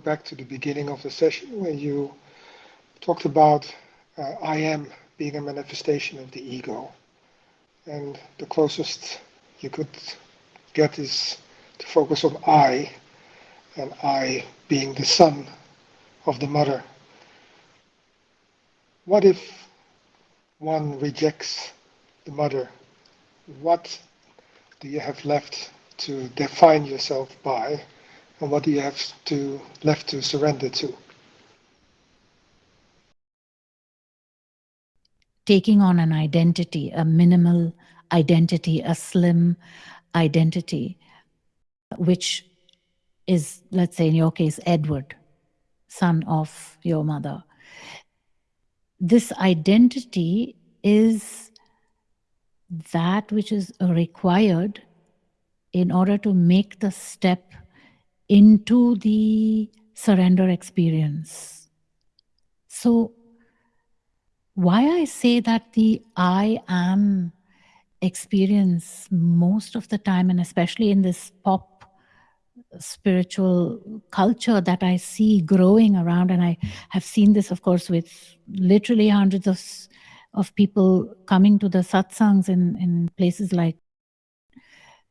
back to the beginning of the session where you talked about uh, I am being a manifestation of the ego. And the closest you could get is to focus on I, and I being the son of the mother. What if one rejects the mother? What do you have left to define yourself by, and what do you have to left to surrender to? Taking on an identity, a minimal identity, a slim identity, which is, let's say in your case, Edward, son of your mother. This identity is that which is required in order to make the step into the surrender experience. So, why I say that the I am experience most of the time, and especially in this pop spiritual culture that I see growing around, and I have seen this, of course, with literally hundreds of of people coming to the satsangs in, in places like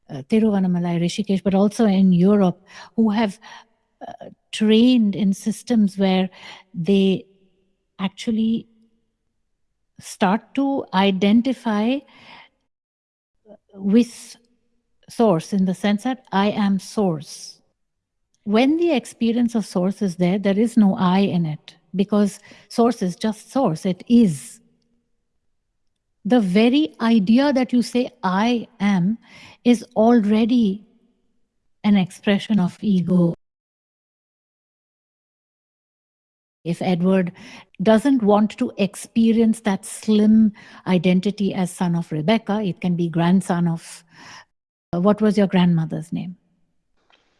uh, Rishikesh, but also in Europe, who have uh, trained in systems where they actually start to identify with source in the sense that I am source. When the experience of source is there, there is no I in it because source is just source, it is. The very idea that you say I am is already an expression of ego. If Edward doesn't want to experience that slim identity as son of Rebecca, it can be grandson of, uh, what was your grandmother's name?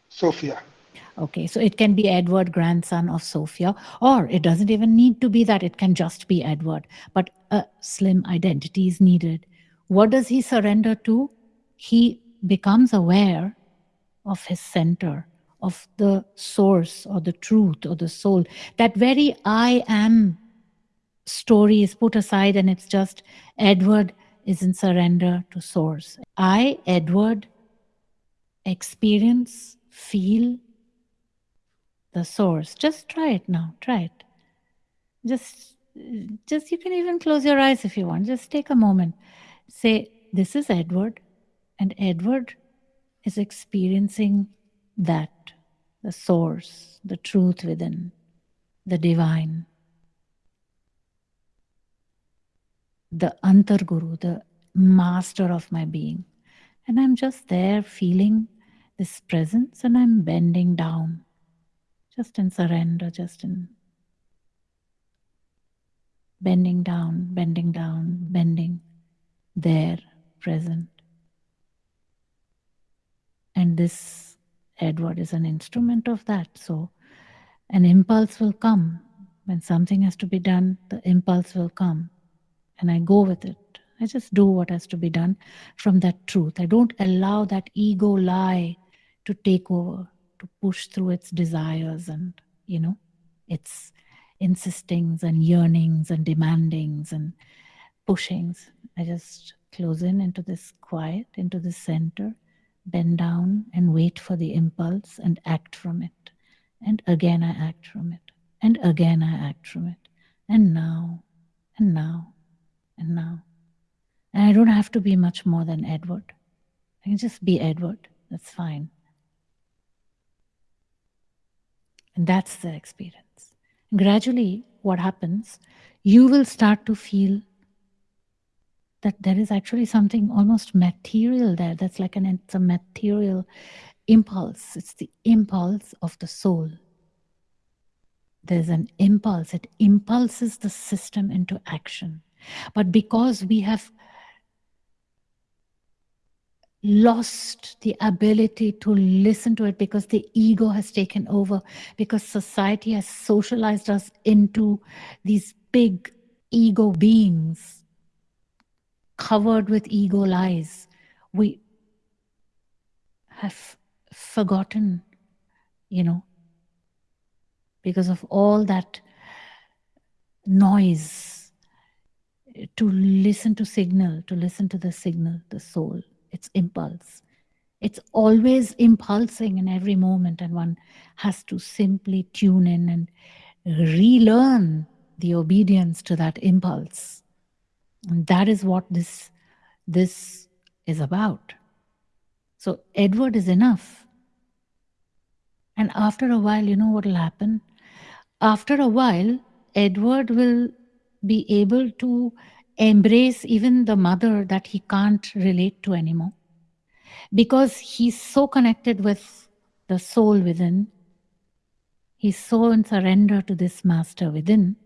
Sophia. Okay, so it can be Edward, grandson of Sophia, or it doesn't even need to be that, it can just be Edward, but a slim identity is needed. What does he surrender to? He becomes aware of his center, of the source or the truth or the soul. That very I am story is put aside and it's just Edward is in surrender to source. I, Edward, experience, feel the source. Just try it now. Try it. Just, just you can even close your eyes if you want. Just take a moment. Say, this is Edward, and Edward is experiencing that the source, the truth within, the divine, the Antarguru, the master of my being. And I'm just there feeling this presence and I'm bending down, just in surrender, just in bending down, bending down, bending, there, present. And this Edward is an instrument of that. So an impulse will come. When something has to be done, the impulse will come. And I go with it. I just do what has to be done from that truth. I don't allow that ego lie to take over, to push through its desires and, you know, its insistings and yearnings and demandings and pushings. I just close in into this quiet, into the center, bend down and wait for the impulse and act from it. And again I act from it. And again I act from it. And now, and now, and now. And I don't have to be much more than Edward. I can just be Edward. That's fine. And that's the experience. Gradually, what happens, you will start to feel that there is actually something almost material there. That's like an it's a material impulse. It's the impulse of the soul. There's an impulse. It impulses the system into action. But because we have lost the ability to listen to it because the ego has taken over, because society has socialized us into these big ego beings covered with ego lies. We have forgotten, you know, because of all that noise to listen to signal, to listen to the signal, the soul, its impulse. It's always impulsing in every moment, and one has to simply tune in and relearn the obedience to that impulse. And that is what this, this is about. So, Edward is enough. And after a while, you know what will happen? After a while, Edward will be able to embrace even the mother that he can't relate to anymore because he's so connected with the soul within. He's so in surrender to this master within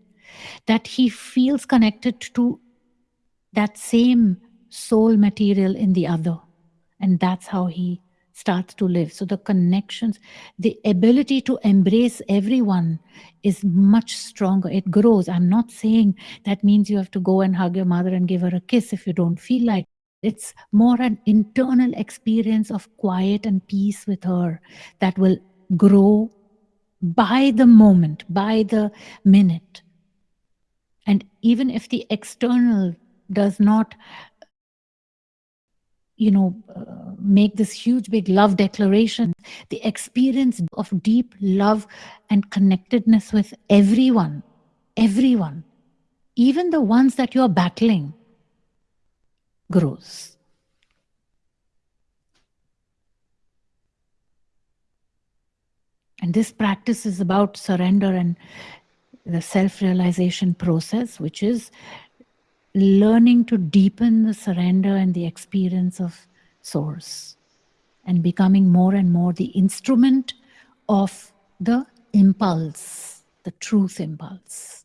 that he feels connected to that same soul material in the other. And that's how he starts to live. So the connections, the ability to embrace everyone is much stronger. It grows. I'm not saying that means you have to go and hug your mother and give her a kiss if you don't feel like. It's more an internal experience of quiet and peace with her that will grow by the moment, by the minute. And even if the external does not you know, uh, make this huge big love declaration, the experience of deep love and connectedness with everyone, everyone, even the ones that you're battling, grows. And this practice is about surrender and the self realization process, which is learning to deepen the surrender and the experience of Source and becoming more and more the instrument of the impulse, the truth impulse.